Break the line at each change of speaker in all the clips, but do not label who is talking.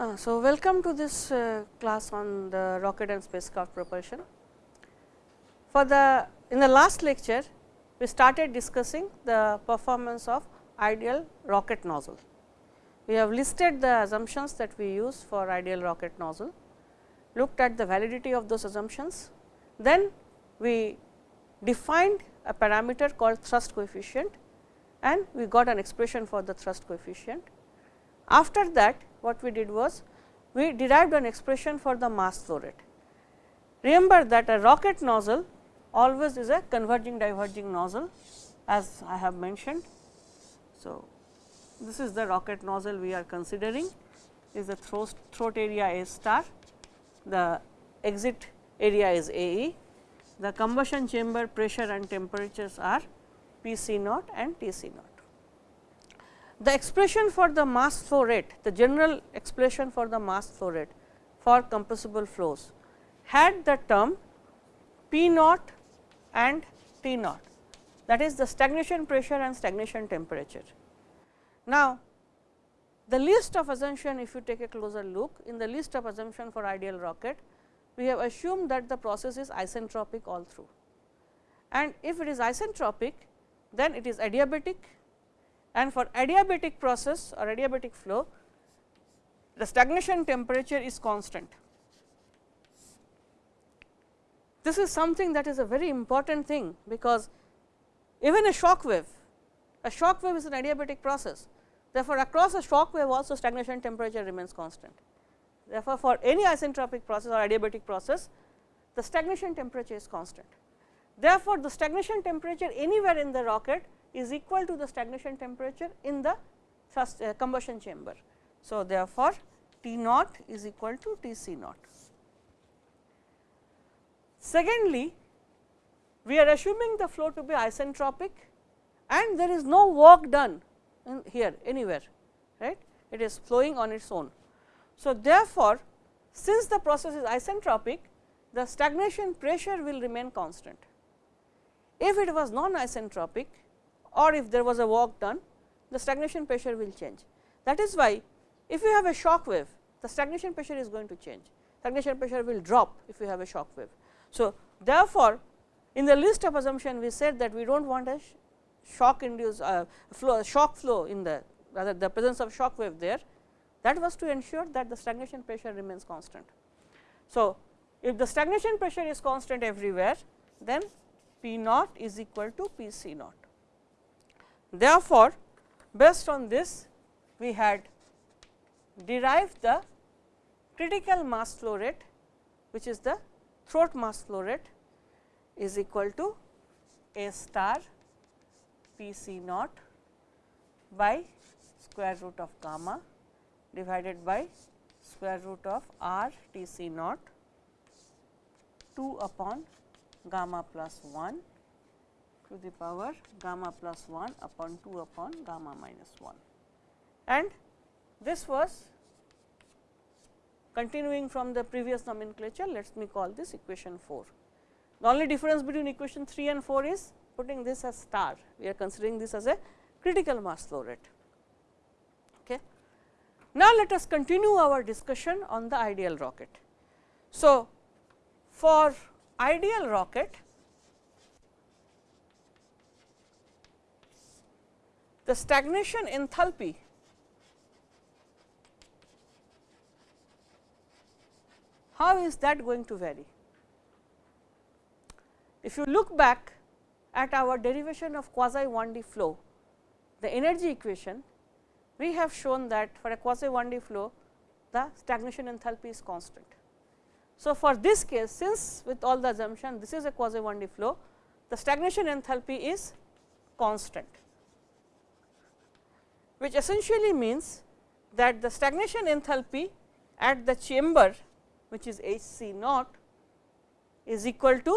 Uh, so, welcome to this uh, class on the rocket and spacecraft propulsion. For the in the last lecture, we started discussing the performance of ideal rocket nozzle. We have listed the assumptions that we use for ideal rocket nozzle, looked at the validity of those assumptions, then we defined a parameter called thrust coefficient and we got an expression for the thrust coefficient. After that what we did was we derived an expression for the mass flow rate. Remember that a rocket nozzle always is a converging diverging nozzle as I have mentioned. So, this is the rocket nozzle we are considering is the throat, throat area A star, the exit area is A e, the combustion chamber pressure and temperatures are P c naught and T c naught. The expression for the mass flow rate, the general expression for the mass flow rate for compressible flows had the term P naught and T naught that is the stagnation pressure and stagnation temperature. Now, the list of assumption if you take a closer look in the list of assumption for ideal rocket, we have assumed that the process is isentropic all through and if it is isentropic then it is adiabatic and for adiabatic process or adiabatic flow the stagnation temperature is constant. This is something that is a very important thing, because even a shock wave, a shock wave is an adiabatic process. Therefore, across a shock wave also stagnation temperature remains constant. Therefore, for any isentropic process or adiabatic process, the stagnation temperature is constant. Therefore, the stagnation temperature anywhere in the rocket is equal to the stagnation temperature in the thrust, uh, combustion chamber. So, therefore, T naught is equal to T c naught. Secondly, we are assuming the flow to be isentropic and there is no work done here anywhere right it is flowing on its own. So, therefore, since the process is isentropic the stagnation pressure will remain constant. If it was non isentropic or if there was a work done the stagnation pressure will change. That is why if you have a shock wave the stagnation pressure is going to change stagnation pressure will drop if you have a shock wave. So, therefore, in the list of assumption we said that we do not want a shock induced uh, flow shock flow in the rather the presence of shock wave there that was to ensure that the stagnation pressure remains constant. So, if the stagnation pressure is constant everywhere then P naught is equal to P c naught. Therefore, based on this we had derived the critical mass flow rate which is the throat mass flow rate is equal to A star P c naught by square root of gamma divided by square root of r T c naught 2 upon gamma plus 1 to the power gamma plus 1 upon 2 upon gamma minus 1. And this was continuing from the previous nomenclature, let me call this equation 4. The only difference between equation 3 and 4 is putting this as star, we are considering this as a critical mass flow rate. Okay. Now, let us continue our discussion on the ideal rocket. So, for ideal rocket, the stagnation enthalpy how is that going to vary? If you look back at our derivation of quasi 1D flow, the energy equation, we have shown that for a quasi 1D flow, the stagnation enthalpy is constant. So, for this case, since with all the assumption this is a quasi 1D flow, the stagnation enthalpy is constant which essentially means that the stagnation enthalpy at the chamber which is H c naught is equal to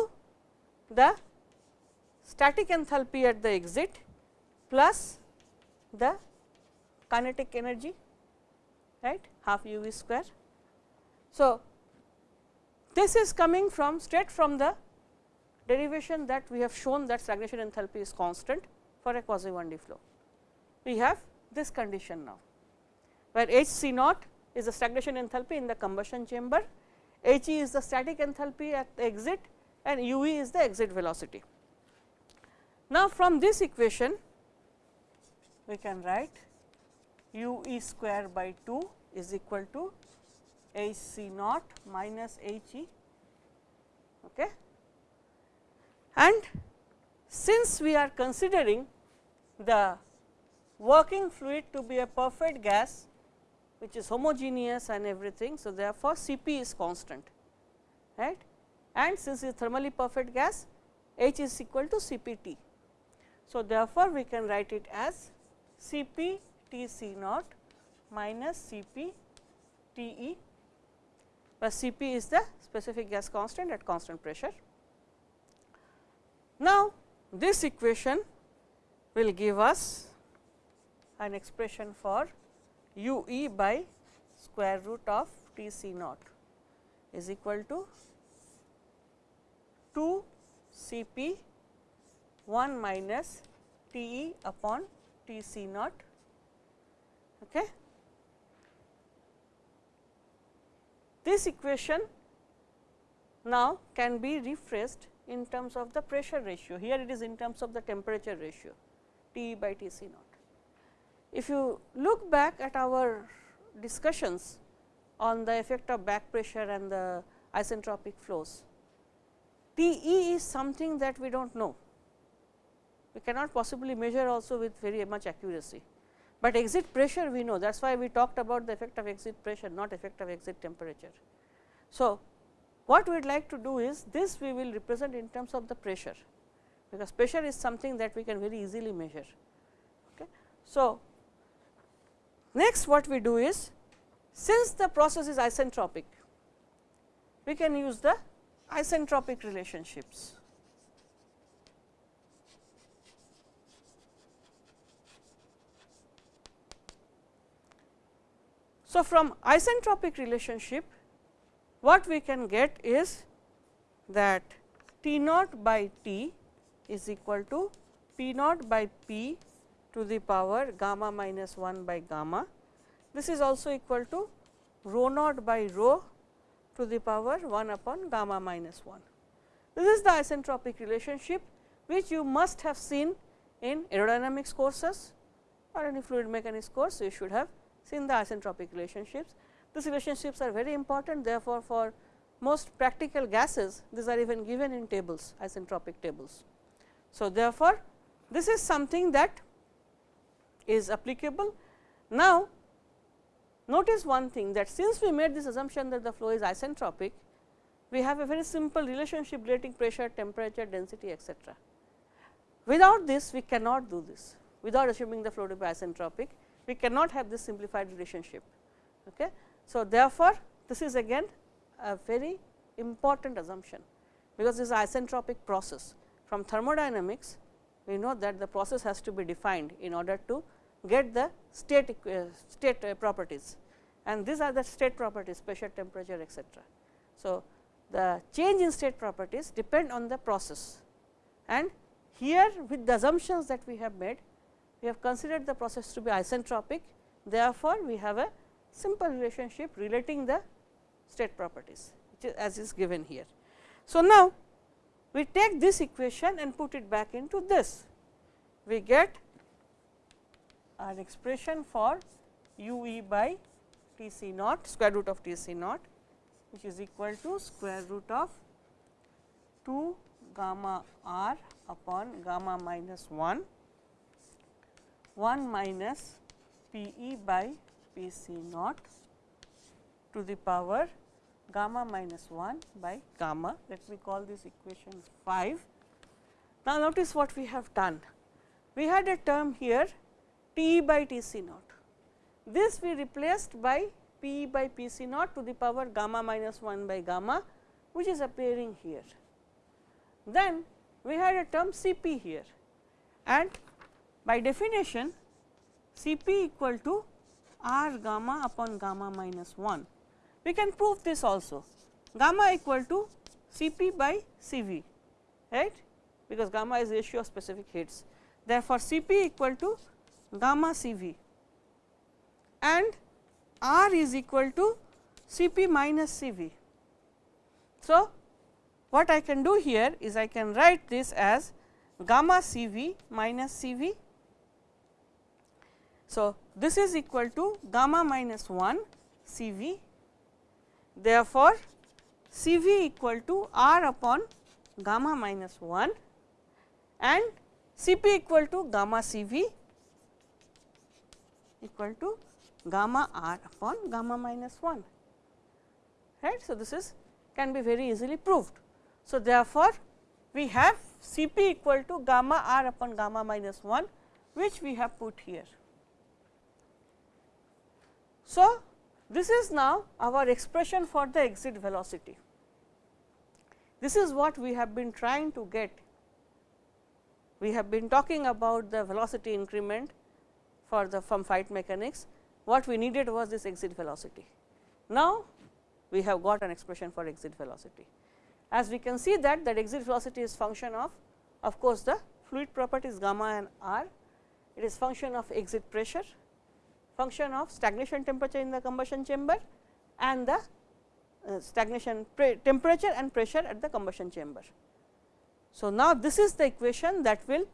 the static enthalpy at the exit plus the kinetic energy right half u v square. So, this is coming from straight from the derivation that we have shown that stagnation enthalpy is constant for a quasi 1D flow. We have this condition now, where H c naught is the stagnation enthalpy in the combustion chamber, H e is the static enthalpy at the exit and u e is the exit velocity. Now, from this equation we can write u e square by 2 is equal to H c naught minus H e. Okay. And since we are considering the working fluid to be a perfect gas which is homogeneous and everything. So, therefore, C p is constant right and since it is thermally perfect gas H is equal to C p t. So, therefore, we can write it as C p T C naught minus C p T E, where C p is the specific gas constant at constant pressure. Now, this equation will give us an expression for u e by square root of T C naught is equal to 2 C p 1 minus T e upon T C naught. Okay. This equation now can be rephrased in terms of the pressure ratio. Here it is in terms of the temperature ratio T e by T C naught. If you look back at our discussions on the effect of back pressure and the isentropic flows, T e is something that we do not know. We cannot possibly measure also with very much accuracy, but exit pressure we know that is why we talked about the effect of exit pressure not effect of exit temperature. So, what we would like to do is this we will represent in terms of the pressure, because pressure is something that we can very easily measure. Okay. So, next what we do is since the process is isentropic, we can use the isentropic relationships. So, from isentropic relationship what we can get is that T naught by T is equal to P naught by P to the power gamma minus 1 by gamma. This is also equal to rho naught by rho to the power 1 upon gamma minus 1. This is the isentropic relationship which you must have seen in aerodynamics courses or any fluid mechanics course you should have seen the isentropic relationships. These relationships are very important therefore, for most practical gases these are even given in tables isentropic tables. So, therefore, this is something that is applicable. Now, notice one thing that since we made this assumption that the flow is isentropic, we have a very simple relationship relating pressure, temperature, density etcetera. Without this we cannot do this without assuming the flow to be isentropic we cannot have this simplified relationship. Okay. So, therefore, this is again a very important assumption, because this is isentropic process. From thermodynamics, we know that the process has to be defined in order to get the state uh, state uh, properties and these are the state properties pressure, temperature etcetera. So, the change in state properties depend on the process and here with the assumptions that we have made we have considered the process to be isentropic. Therefore, we have a simple relationship relating the state properties which is as is given here. So, now we take this equation and put it back into this. We get an expression for u e by T c naught square root of T c naught which is equal to square root of 2 gamma r upon gamma minus 1 1 minus P e by P c naught to the power gamma minus 1 by gamma. Let me call this equation 5. Now, notice what we have done. We had a term here T e by T c naught. This we replaced by P e by P c naught to the power gamma minus 1 by gamma, which is appearing here. Then we had a term C p here and by definition C p equal to r gamma upon gamma minus 1. We can prove this also gamma equal to C p by C v right because gamma is ratio of specific heats. Therefore, C p equal to gamma C v and r is equal to C p minus C v. So, what I can do here is I can write this as gamma C v minus C v. So, this is equal to gamma minus 1 C v. Therefore, C v equal to r upon gamma minus 1 and C p equal to gamma C v equal to gamma r upon gamma minus 1 right. So, this is can be very easily proved. So, therefore, we have C p equal to gamma r upon gamma minus 1 which we have put here. So, this is now our expression for the exit velocity. This is what we have been trying to get. We have been talking about the velocity increment for the from flight mechanics. What we needed was this exit velocity. Now, we have got an expression for exit velocity. As we can see that that exit velocity is function of of course, the fluid properties gamma and r, it is function of exit pressure, function of stagnation temperature in the combustion chamber and the uh, stagnation temperature and pressure at the combustion chamber. So, now this is the equation that will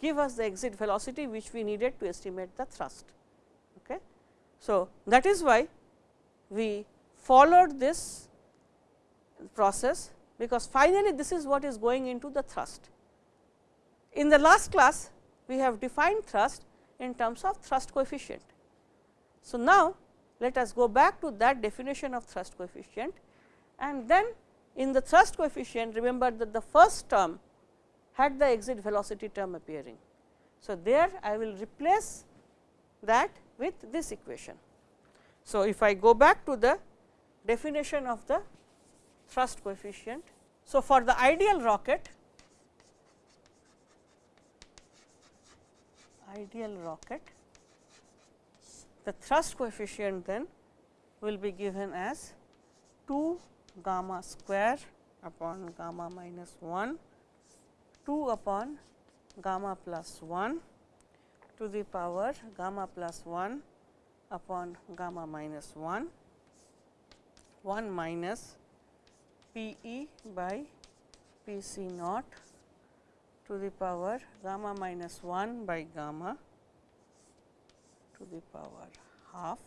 give us the exit velocity which we needed to estimate the thrust. Okay. So, that is why we followed this process because finally, this is what is going into the thrust. In the last class, we have defined thrust in terms of thrust coefficient. So, now let us go back to that definition of thrust coefficient and then in the thrust coefficient remember that the first term had the exit velocity term appearing. So, there I will replace that with this equation. So, if I go back to the definition of the thrust coefficient. So, for the ideal rocket, ideal rocket, the thrust coefficient then will be given as 2 gamma square upon gamma minus 1, 2 upon gamma plus 1 to the power gamma plus 1 upon gamma minus 1 1 minus P e by P c naught to the power gamma minus 1 by gamma to the power half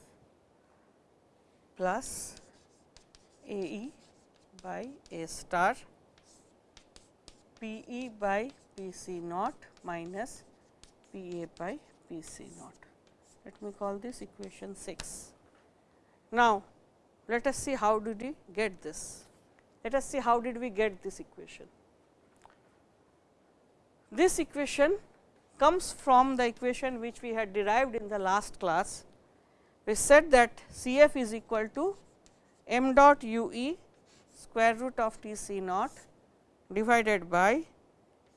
plus A e by A star P e by P c naught minus P a by P c naught. Let me call this equation 6. Now, let us see how did we get this. Let us see how did we get this equation. This equation comes from the equation which we had derived in the last class. We said that C f is equal to m dot u e square root of T c naught divided by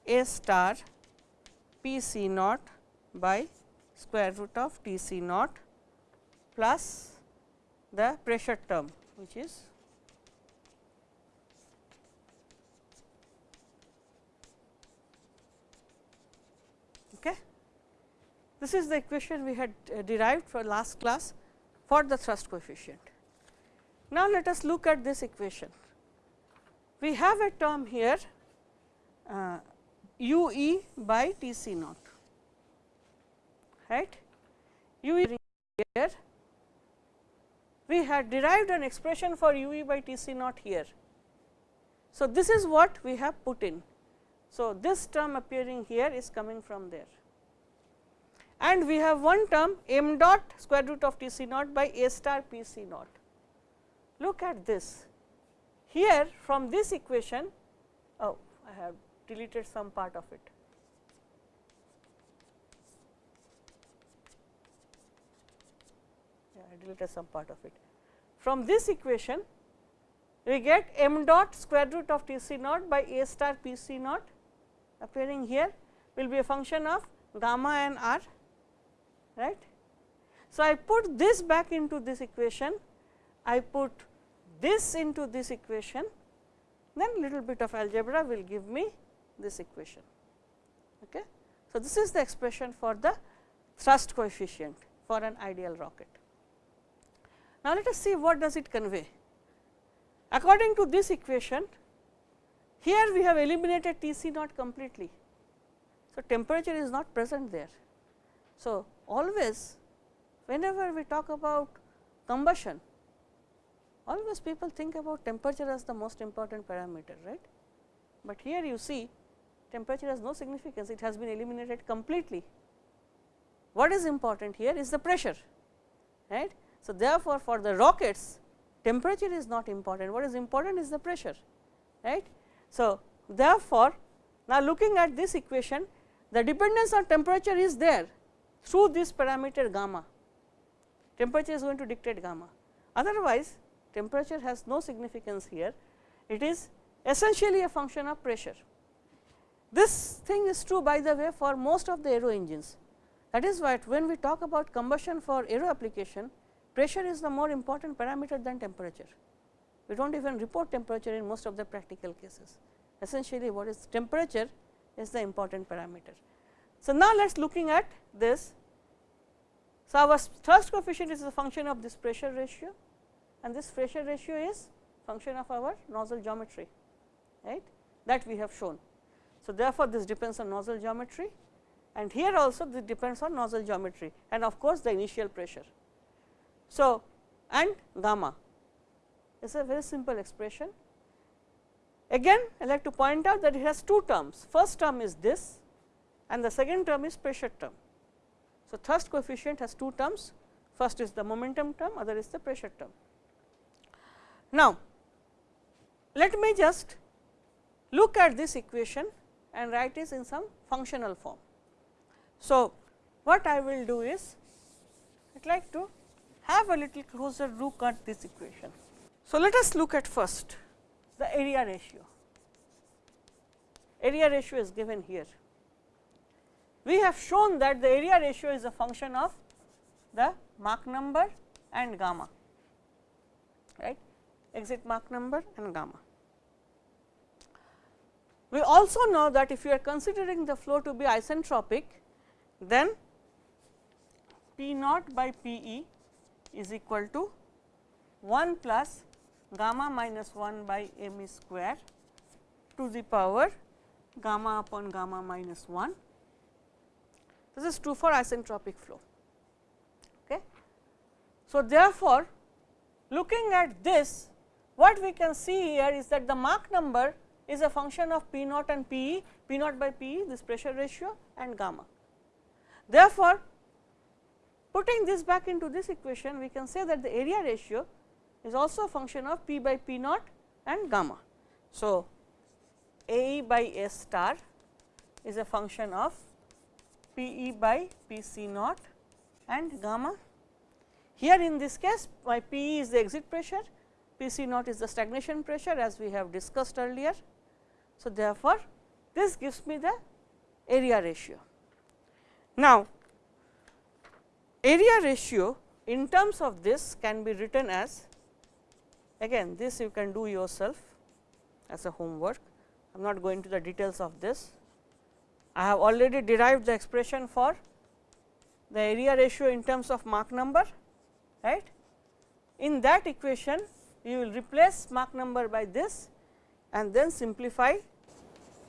A star P c naught by square root of T c naught plus the pressure term which is okay. This is the equation we had uh, derived for last class for the thrust coefficient. Now, let us look at this equation. We have a term here uh, u e by T c naught right u e here we had derived an expression for u e by T c naught here. So, this is what we have put in. So, this term appearing here is coming from there and we have one term m dot square root of T c naught by A star P c naught. Look at this here from this equation, oh I have deleted some part of it. I deleted some part of it. From this equation, we get m dot square root of T c naught by A star P c naught appearing here will be a function of gamma and r right. So, I put this back into this equation, I put this into this equation, then little bit of algebra will give me this equation. Okay. So, this is the expression for the thrust coefficient for an ideal rocket. Now, let us see what does it convey. According to this equation, here we have eliminated T c naught completely. So, temperature is not present there. So, always whenever we talk about combustion, always people think about temperature as the most important parameter, right. But here you see temperature has no significance, it has been eliminated completely. What is important here is the pressure, right. So, therefore, for the rockets temperature is not important, what is important is the pressure, right. So, therefore, now looking at this equation the dependence on temperature is there through this parameter gamma, temperature is going to dictate gamma. Otherwise, temperature has no significance here, it is essentially a function of pressure. This thing is true by the way for most of the aero engines. That is why when we talk about combustion for aero application, pressure is the more important parameter than temperature. We do not even report temperature in most of the practical cases. Essentially what is temperature is the important parameter. So, now let us looking at this. So, our thrust coefficient is a function of this pressure ratio and this pressure ratio is function of our nozzle geometry right that we have shown. So, therefore, this depends on nozzle geometry and here also this depends on nozzle geometry and of course, the initial pressure. So, and gamma is a very simple expression. Again I like to point out that it has two terms, first term is this and the second term is pressure term. So, thrust coefficient has two terms, first is the momentum term, other is the pressure term. Now, let me just look at this equation and write it in some functional form. So, what I will do is I would like to have a little closer look at this equation. So, let us look at first the area ratio. Area ratio is given here. We have shown that the area ratio is a function of the Mach number and gamma, right exit Mach number and gamma. We also know that if you are considering the flow to be isentropic, then P naught by P e is equal to 1 plus gamma minus 1 by m square to the power gamma upon gamma minus 1. This is true for isentropic flow. Okay. So, therefore, looking at this what we can see here is that the Mach number is a function of P naught and P e, P naught by P e this pressure ratio and gamma. Therefore, putting this back into this equation we can say that the area ratio is also a function of P by P naught and gamma. So, A e by S star is a function of P e by P c naught and gamma. Here in this case my P e is the exit pressure, P c naught is the stagnation pressure as we have discussed earlier. So, therefore, this gives me the area ratio. Now, area ratio in terms of this can be written as again this you can do yourself as a homework. I am not going to the details of this. I have already derived the expression for the area ratio in terms of Mach number right. In that equation you will replace Mach number by this and then simplify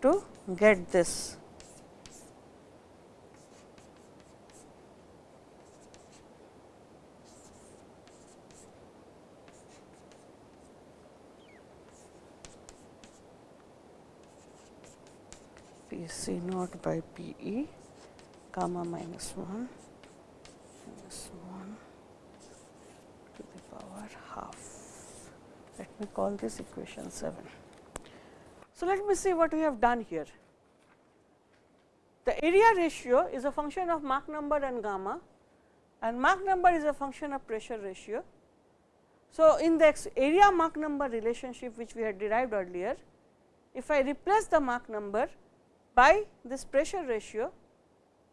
to get this. C naught by P e gamma minus 1 minus 1 to the power half. Let me call this equation 7. So, let me see what we have done here. The area ratio is a function of Mach number and gamma and Mach number is a function of pressure ratio. So, in the area Mach number relationship which we had derived earlier, if I replace the Mach number by this pressure ratio,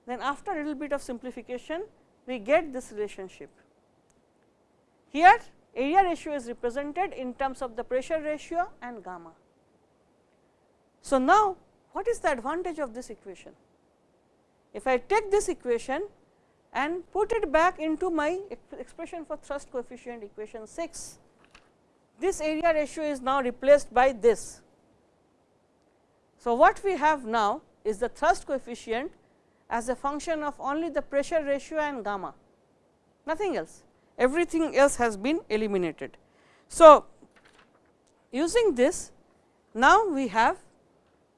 then after a little bit of simplification we get this relationship. Here area ratio is represented in terms of the pressure ratio and gamma. So, now what is the advantage of this equation? If I take this equation and put it back into my expression for thrust coefficient equation 6, this area ratio is now replaced by this. So, what we have now is the thrust coefficient as a function of only the pressure ratio and gamma, nothing else, everything else has been eliminated. So, using this now we have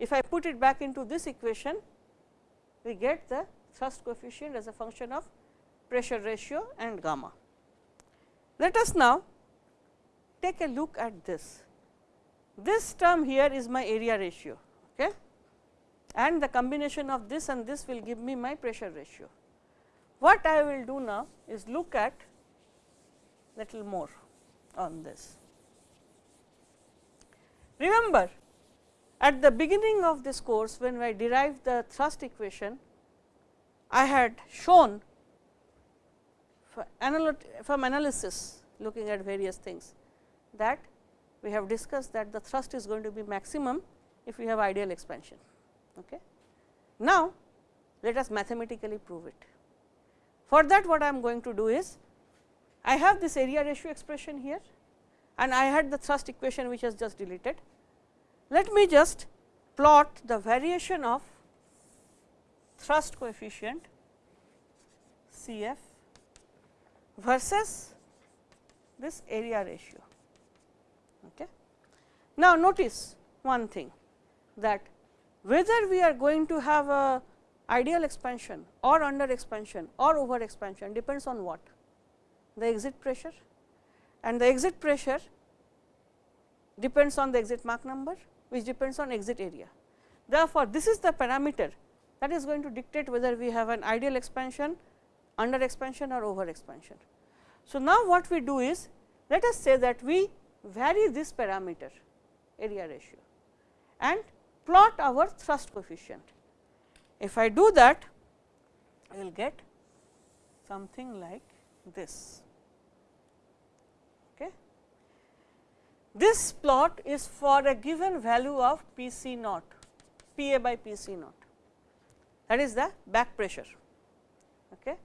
if I put it back into this equation, we get the thrust coefficient as a function of pressure ratio and gamma. Let us now take a look at this. This term here is my area ratio? And the combination of this and this will give me my pressure ratio. What I will do now is look at little more on this. Remember at the beginning of this course when I derived the thrust equation, I had shown from analysis looking at various things that we have discussed that the thrust is going to be maximum if we have ideal expansion. Okay. Now, let us mathematically prove it. For that what I am going to do is, I have this area ratio expression here and I had the thrust equation which has just deleted. Let me just plot the variation of thrust coefficient C f versus this area ratio. Okay. Now, notice one thing that whether we are going to have a ideal expansion or under expansion or over expansion depends on what? The exit pressure and the exit pressure depends on the exit Mach number which depends on exit area. Therefore, this is the parameter that is going to dictate whether we have an ideal expansion, under expansion or over expansion. So, now what we do is let us say that we vary this parameter area ratio and plot our thrust coefficient. If I do that, I will get something like this. Okay. This plot is for a given value of P c naught, P a by P c naught that is the back pressure. Okay.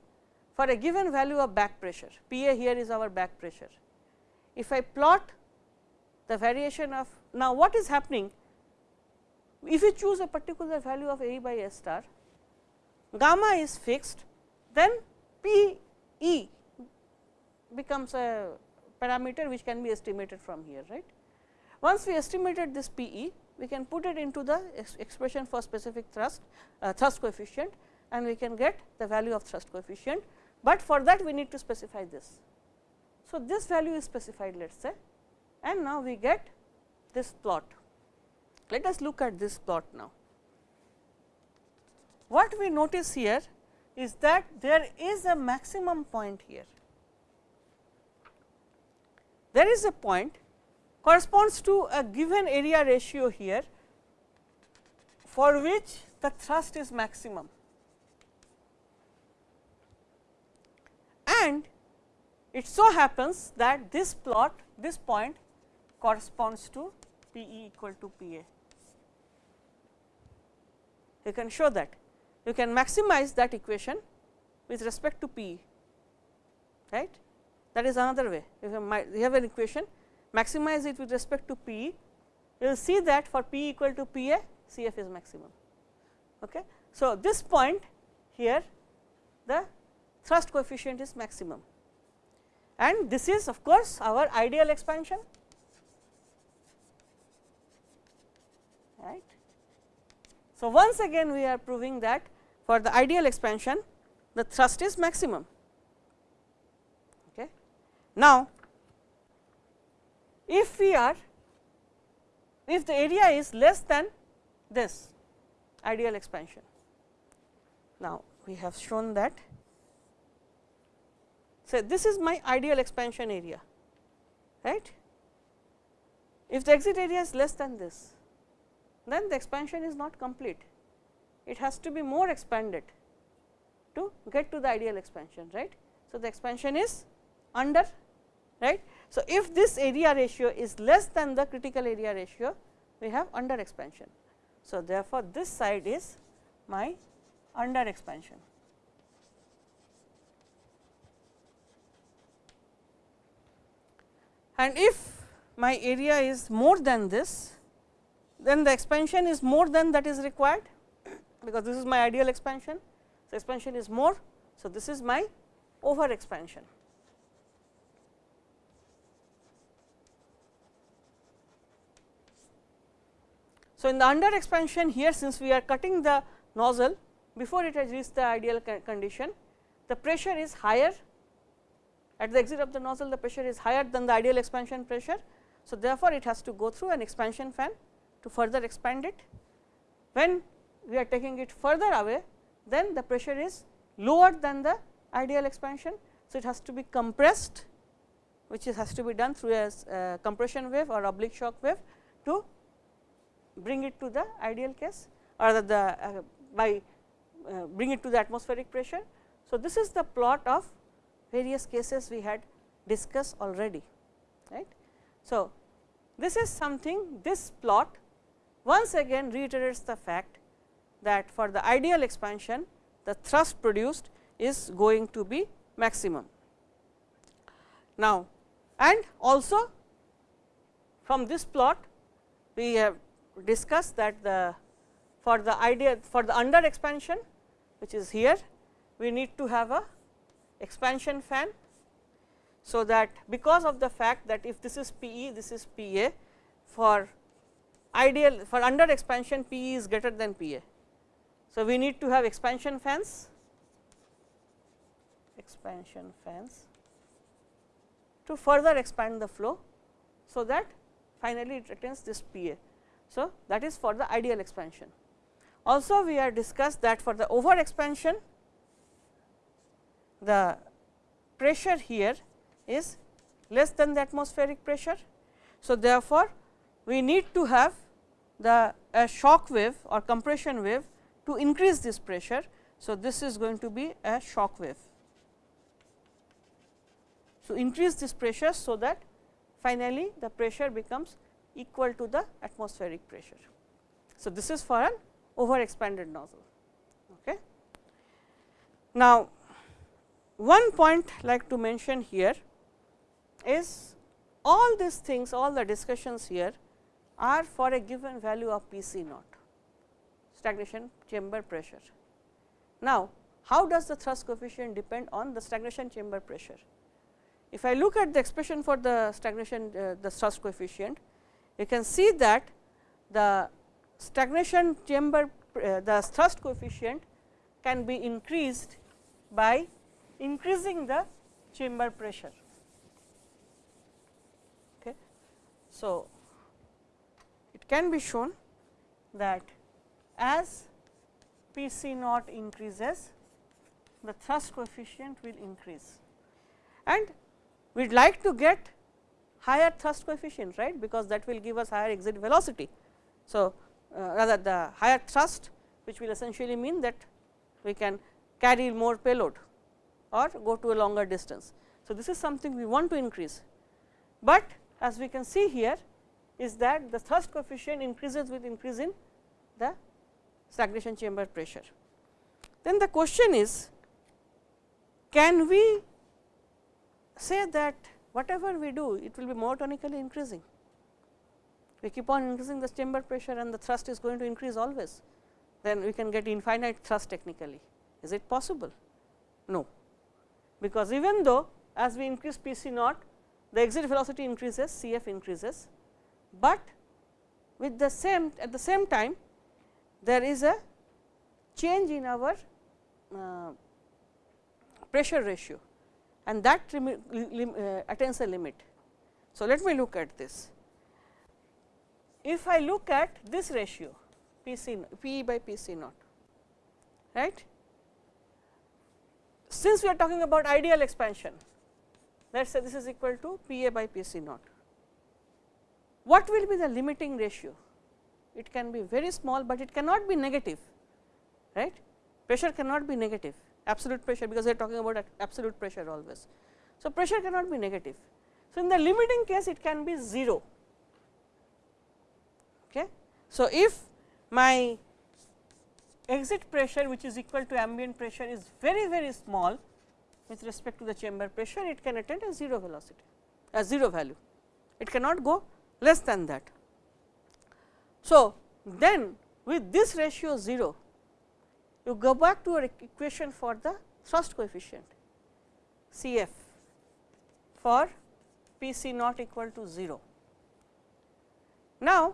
For a given value of back pressure, P a here is our back pressure. If I plot the variation of now what is happening if we choose a particular value of A by S star, gamma is fixed, then P E becomes a parameter which can be estimated from here. right? Once we estimated this P E, we can put it into the expression for specific thrust, uh, thrust coefficient and we can get the value of thrust coefficient, but for that we need to specify this. So, this value is specified let us say and now we get this plot let us look at this plot now. What we notice here is that there is a maximum point here. There is a point corresponds to a given area ratio here for which the thrust is maximum and it so happens that this plot this point corresponds to P e equal to P a you can show that you can maximize that equation with respect to P right that is another way you have an equation maximize it with respect to P you will see that for P equal to P A C f is maximum. Okay. So, this point here the thrust coefficient is maximum and this is of course, our ideal expansion right. So, once again we are proving that for the ideal expansion the thrust is maximum. Okay. Now, if we are if the area is less than this ideal expansion. Now, we have shown that so this is my ideal expansion area right. If the exit area is less than this then the expansion is not complete. It has to be more expanded to get to the ideal expansion, right. So, the expansion is under, right. So, if this area ratio is less than the critical area ratio, we have under expansion. So, therefore, this side is my under expansion. And if my area is more than this, then the expansion is more than that is required, because this is my ideal expansion. So, expansion is more. So, this is my over expansion. So, in the under expansion here since we are cutting the nozzle before it has reached the ideal condition, the pressure is higher at the exit of the nozzle the pressure is higher than the ideal expansion pressure. So, therefore, it has to go through an expansion fan to further expand it. When we are taking it further away then the pressure is lower than the ideal expansion. So, it has to be compressed which is has to be done through a uh, compression wave or oblique shock wave to bring it to the ideal case or the, the uh, by uh, bring it to the atmospheric pressure. So, this is the plot of various cases we had discussed already right. So, this is something this plot once again reiterates the fact that for the ideal expansion the thrust produced is going to be maximum. Now, and also from this plot we have discussed that the for the idea for the under expansion which is here we need to have a expansion fan. So, that because of the fact that if this is P e this is P a for ideal for under expansion P is greater than P a. So, we need to have expansion fans expansion fans to further expand the flow. So, that finally it attains this P a. So, that is for the ideal expansion. Also we are discussed that for the over expansion the pressure here is less than the atmospheric pressure. So, therefore, we need to have the a shock wave or compression wave to increase this pressure. So, this is going to be a shock wave. So, increase this pressure, so that finally, the pressure becomes equal to the atmospheric pressure. So, this is for an over expanded nozzle. Okay. Now, one point like to mention here is all these things all the discussions here are for a given value of P c naught stagnation chamber pressure. Now, how does the thrust coefficient depend on the stagnation chamber pressure? If I look at the expression for the stagnation uh, the thrust coefficient, you can see that the stagnation chamber uh, the thrust coefficient can be increased by increasing the chamber pressure. Okay. So, can be shown that as P c naught increases, the thrust coefficient will increase and we would like to get higher thrust coefficient right because that will give us higher exit velocity. So, uh, rather the higher thrust which will essentially mean that we can carry more payload or go to a longer distance. So, this is something we want to increase, but as we can see here is that the thrust coefficient increases with increase in the stagnation chamber pressure. Then the question is can we say that whatever we do it will be monotonically increasing. We keep on increasing the chamber pressure and the thrust is going to increase always, then we can get infinite thrust technically. Is it possible? No, because even though as we increase P c naught, the exit velocity increases, C f increases, but with the same at the same time there is a change in our uh, pressure ratio and that uh, attains a limit. So, let me look at this. If I look at this ratio P c P by P c naught, right. Since we are talking about ideal expansion, let us say this is equal to P a by P c naught. What will be the limiting ratio? It can be very small, but it cannot be negative, right. Pressure cannot be negative absolute pressure because we are talking about absolute pressure always. So, pressure cannot be negative. So, in the limiting case it can be 0. Okay. So, if my exit pressure which is equal to ambient pressure is very very small with respect to the chamber pressure it can attain a 0 velocity a 0 value it cannot go less than that. So, then with this ratio 0, you go back to your equation for the thrust coefficient C f for P c not equal to 0. Now,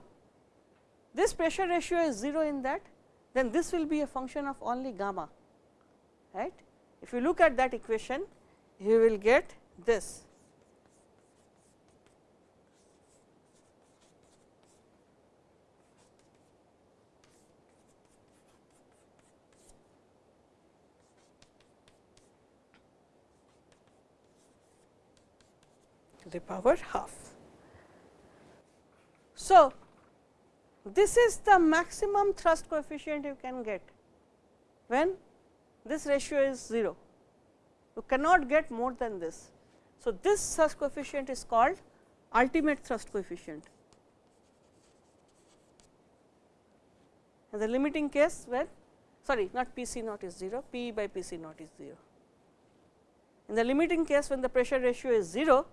this pressure ratio is 0 in that, then this will be a function of only gamma. right? If you look at that equation, you will get this to the power half. So, this is the maximum thrust coefficient you can get when this ratio is 0. You cannot get more than this. So, this thrust coefficient is called ultimate thrust coefficient. And the limiting case where sorry not P c naught is 0, P by P c naught is 0. In the limiting case when the pressure ratio is 0,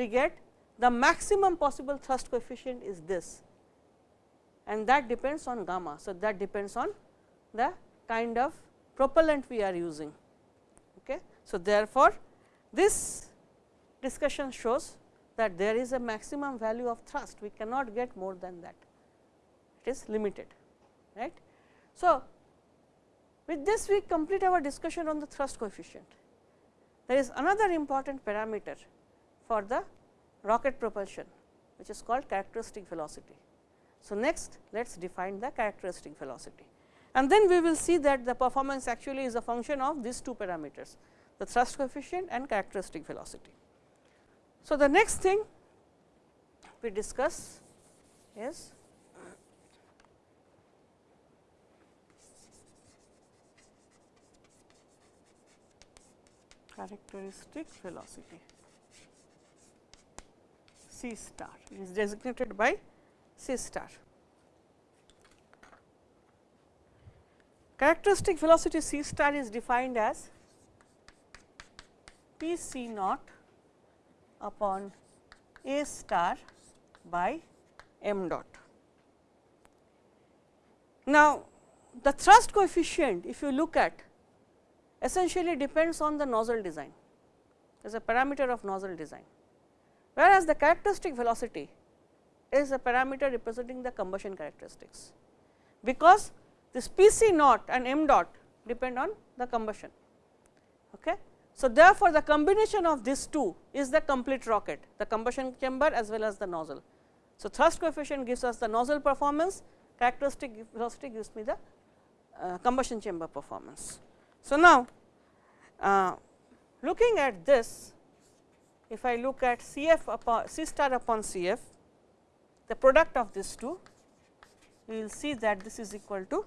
we get the maximum possible thrust coefficient is this and that depends on gamma. So, that depends on the kind of propellant we are using. Okay. So, therefore, this discussion shows that there is a maximum value of thrust we cannot get more than that it is limited right. So, with this we complete our discussion on the thrust coefficient. There is another important parameter for the rocket propulsion which is called characteristic velocity. So, next let us define the characteristic velocity and then we will see that the performance actually is a function of these two parameters the thrust coefficient and characteristic velocity. So, the next thing we discuss is characteristic velocity. C star is designated by C star. Characteristic velocity C star is defined as P C naught upon A star by m dot. Now, the thrust coefficient if you look at essentially depends on the nozzle design as a parameter of nozzle design whereas the characteristic velocity is a parameter representing the combustion characteristics, because this P c naught and m dot depend on the combustion. Okay. So, therefore, the combination of these two is the complete rocket, the combustion chamber as well as the nozzle. So, thrust coefficient gives us the nozzle performance, characteristic velocity gives me the uh, combustion chamber performance. So, now uh, looking at this if I look at C f upon C star upon C f, the product of these two, we will see that this is equal to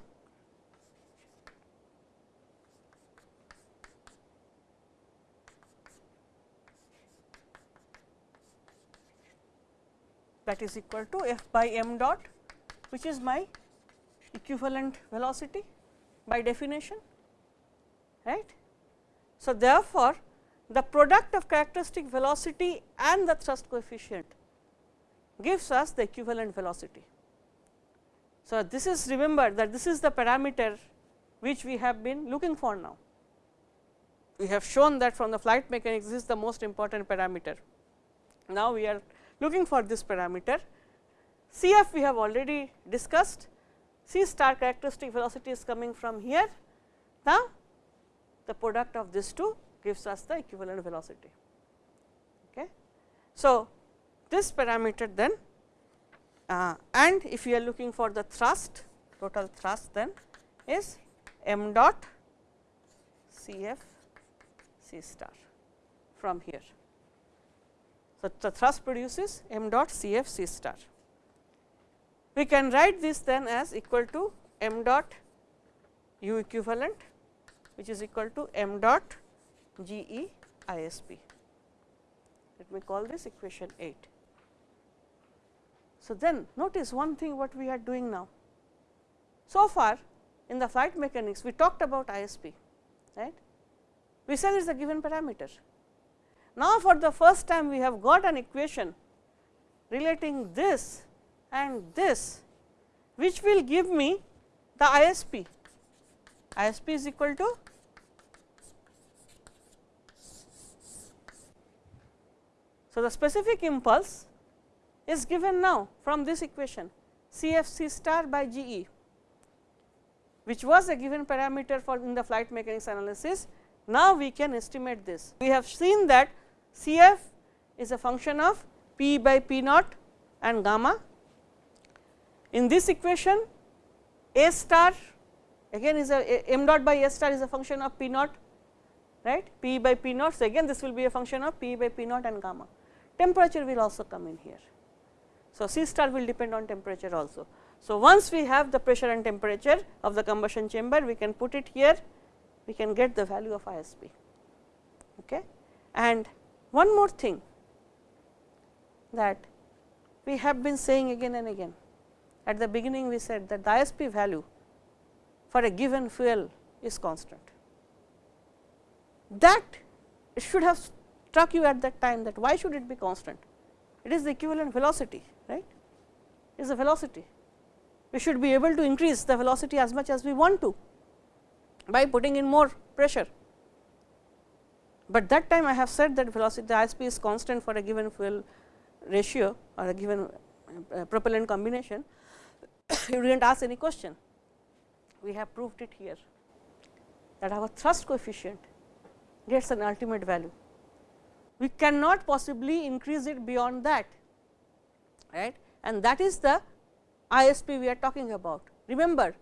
that is equal to f by m dot which is my equivalent velocity by definition right. So, therefore, the product of characteristic velocity and the thrust coefficient gives us the equivalent velocity. So, this is remember that this is the parameter which we have been looking for now. We have shown that from the flight mechanics this is the most important parameter. Now, we are looking for this parameter C f we have already discussed C star characteristic velocity is coming from here. Now, the product of these two gives us the equivalent velocity. Okay. So, this parameter then uh, and if you are looking for the thrust total thrust then is m dot C f C star from here. So, the thrust produces m dot C f C star. We can write this then as equal to m dot u equivalent which is equal to m dot G E I S P. Let me call this equation 8. So, then notice one thing what we are doing now. So far in the flight mechanics we talked about ISP, right. We said it is a given parameter. Now, for the first time we have got an equation relating this and this which will give me the ISP. ISP is equal to So, the specific impulse is given now from this equation C f c star by G e which was a given parameter for in the flight mechanics analysis. Now, we can estimate this. We have seen that C f is a function of p by p naught and gamma. In this equation a star again is a, a m dot by s star is a function of p naught right p by p naught. So, again this will be a function of p by p naught and gamma. Temperature will also come in here. So, C star will depend on temperature also. So, once we have the pressure and temperature of the combustion chamber, we can put it here, we can get the value of ISP. Okay. And one more thing that we have been saying again and again. At the beginning we said that the ISP value for a given fuel is constant. That should have struck you at that time that why should it be constant? It is the equivalent velocity, right? It is the velocity. We should be able to increase the velocity as much as we want to by putting in more pressure. But that time I have said that velocity the ISP is constant for a given fuel ratio or a given uh, propellant combination, you did not ask any question. We have proved it here that our thrust coefficient gets an ultimate value. We cannot possibly increase it beyond that, right? And that is the ISP we are talking about. Remember,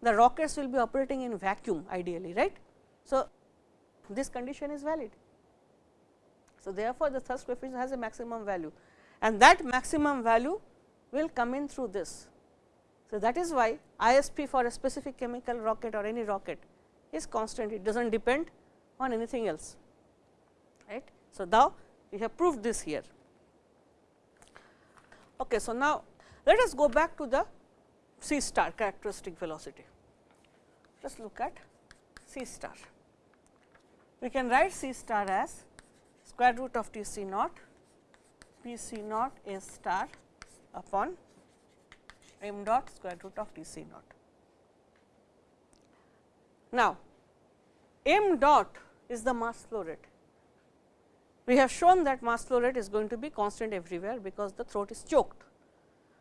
the rockets will be operating in vacuum ideally, right. So, this condition is valid. So, therefore, the thrust coefficient has a maximum value and that maximum value will come in through this. So, that is why ISP for a specific chemical rocket or any rocket is constant, it does not depend on anything else. So, now we have proved this here. Okay, so, now let us go back to the C star characteristic velocity. Just look at C star. We can write C star as square root of T C naught P C naught A star upon m dot square root of T C naught. Now, m dot is the mass flow rate. We have shown that mass flow rate is going to be constant everywhere, because the throat is choked.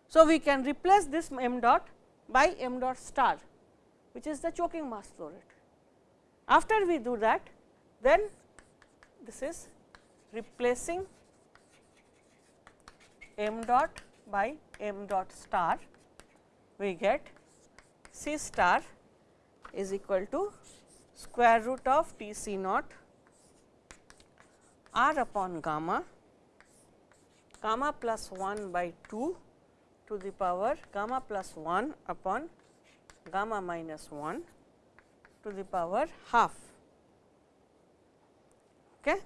So, we can replace this m dot by m dot star, which is the choking mass flow rate. After we do that, then this is replacing m dot by m dot star, we get C star is equal to square root of T C naught r upon gamma, gamma plus 1 by 2 to the power gamma plus 1 upon gamma minus 1 to the power half. Okay.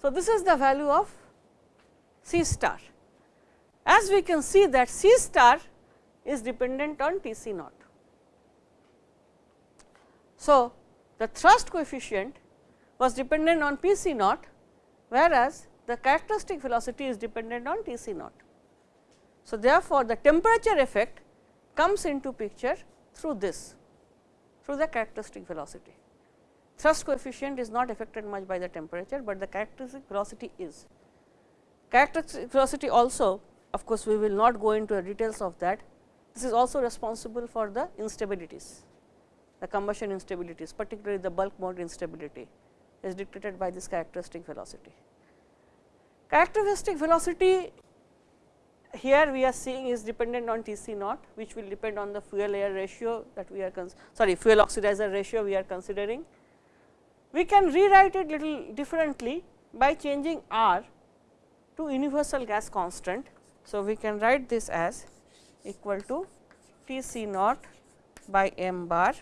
So, this is the value of C star. As we can see that C star is dependent on T C naught. So, the thrust coefficient was dependent on P C naught, whereas the characteristic velocity is dependent on T C naught. So, therefore, the temperature effect comes into picture through this, through the characteristic velocity. Thrust coefficient is not affected much by the temperature, but the characteristic velocity is. Characteristic velocity also of course, we will not go into the details of that. This is also responsible for the instabilities, the combustion instabilities particularly the bulk mode instability is dictated by this characteristic velocity. Characteristic velocity here we are seeing is dependent on T c naught which will depend on the fuel air ratio that we are sorry fuel oxidizer ratio we are considering. We can rewrite it little differently by changing R to universal gas constant. So, we can write this as equal to T c naught by m bar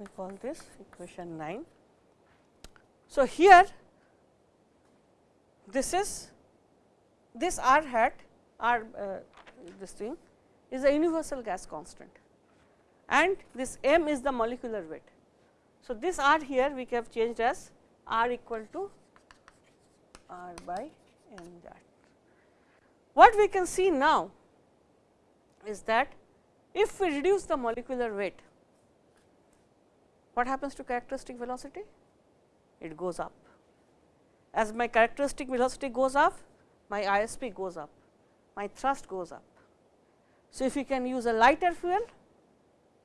me call this equation 9. So, here this is this r hat r uh, this thing is a universal gas constant and this m is the molecular weight. So, this r here we have changed as r equal to r by m that. What we can see now is that if we reduce the molecular weight, what happens to characteristic velocity? It goes up. As my characteristic velocity goes up, my ISP goes up, my thrust goes up. So, if we can use a lighter fuel,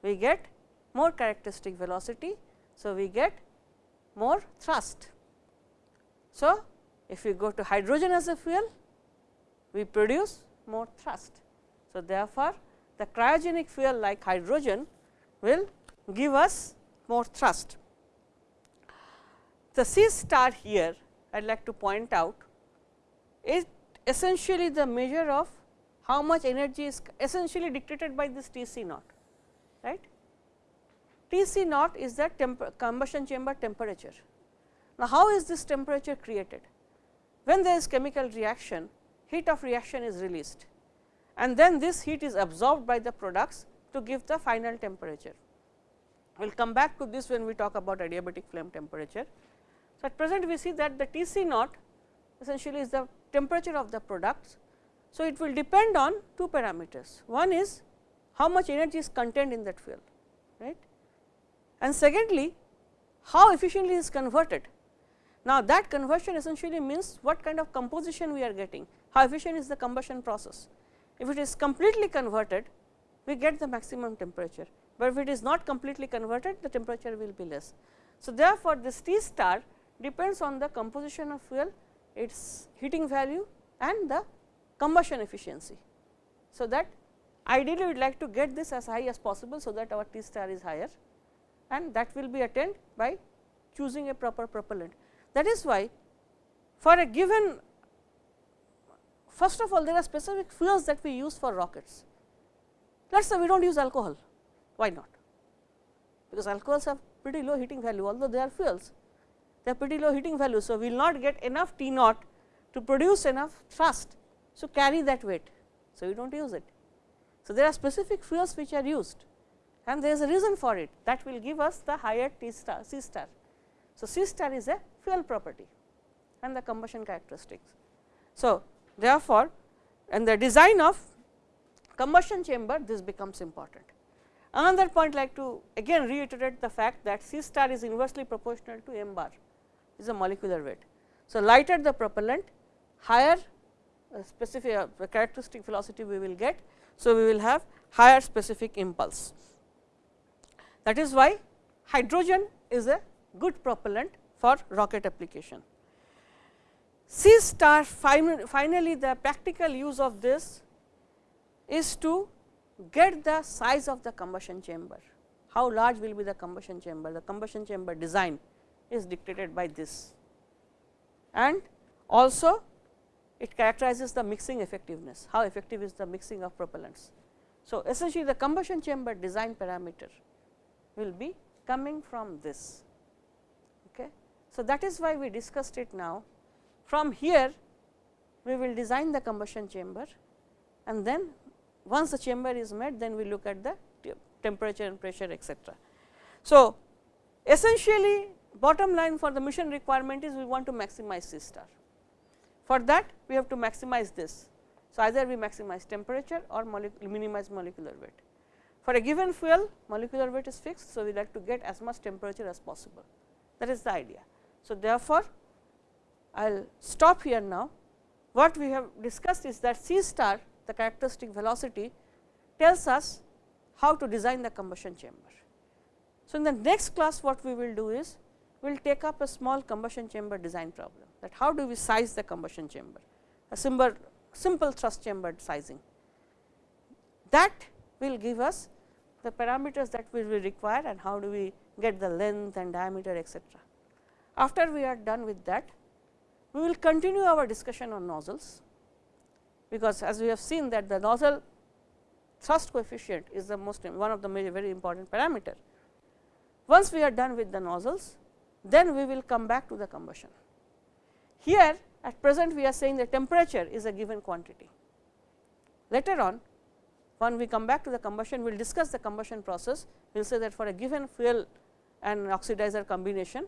we get more characteristic velocity. So, we get more thrust. So, if we go to hydrogen as a fuel, we produce more thrust. So, therefore, the cryogenic fuel like hydrogen will give us more thrust. The C star here I would like to point out is essentially the measure of how much energy is essentially dictated by this T C naught, right. T C naught is the combustion chamber temperature. Now, how is this temperature created? When there is chemical reaction, heat of reaction is released and then this heat is absorbed by the products to give the final temperature. We will come back to this when we talk about adiabatic flame temperature. So, at present we see that the T C naught essentially is the temperature of the products. So, it will depend on two parameters. One is how much energy is contained in that fuel, right. And secondly, how efficiently is converted. Now, that conversion essentially means what kind of composition we are getting, how efficient is the combustion process. If it is completely converted, we get the maximum temperature, but if it is not completely converted, the temperature will be less. So, therefore, this T star depends on the composition of fuel, its heating value and the combustion efficiency. So, that ideally we would like to get this as high as possible, so that our T star is higher and that will be attained by choosing a proper propellant. That is why for a given first of all there are specific fuels that we use for rockets. Let us say we do not use alcohol, why not? Because alcohols have pretty low heating value although they are fuels they are pretty low heating value. So, we will not get enough T naught to produce enough thrust. So, carry that weight. So, we do not use it. So, there are specific fuels which are used and there is a reason for it that will give us the higher T star C star. So, C star is a fuel property and the combustion characteristics. So, therefore, in the design of combustion chamber this becomes important. Another point like to again reiterate the fact that C star is inversely proportional to m bar is a molecular weight. So, lighter the propellant higher uh, specific uh, characteristic velocity we will get. So, we will have higher specific impulse. That is why hydrogen is a good propellant for rocket application. C star finally, the practical use of this is to get the size of the combustion chamber. How large will be the combustion chamber? The combustion chamber design is dictated by this and also it characterizes the mixing effectiveness, how effective is the mixing of propellants. So, essentially the combustion chamber design parameter will be coming from this. Okay. So, that is why we discussed it now. From here we will design the combustion chamber and then once the chamber is met then we look at the temperature and pressure etc. So, essentially bottom line for the mission requirement is we want to maximize C star. For that we have to maximize this. So, either we maximize temperature or minimize molecular weight. For a given fuel molecular weight is fixed. So, we like to get as much temperature as possible that is the idea. So, therefore, I will stop here now. What we have discussed is that C star the characteristic velocity tells us how to design the combustion chamber. So, in the next class what we will do is we will take up a small combustion chamber design problem that how do we size the combustion chamber, a simple, simple thrust chamber sizing. That will give us the parameters that we will require and how do we get the length and diameter etc. After we are done with that, we will continue our discussion on nozzles, because as we have seen that the nozzle thrust coefficient is the most one of the very important parameter. Once we are done with the nozzles, then we will come back to the combustion. Here at present we are saying the temperature is a given quantity. Later on when we come back to the combustion we will discuss the combustion process we will say that for a given fuel and oxidizer combination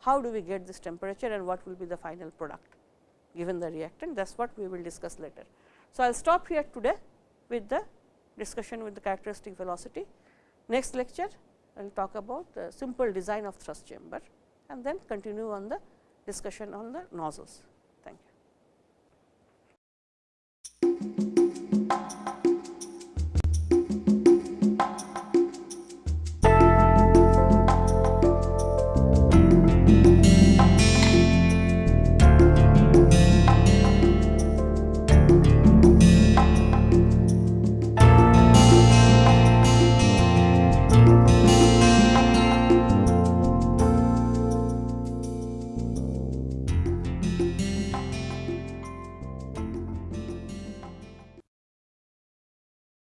how do we get this temperature and what will be the final product given the reactant that is what we will discuss later. So, I will stop here today with the discussion with the characteristic velocity. Next lecture I will talk about the simple design of thrust chamber and then continue on the discussion on the nozzles.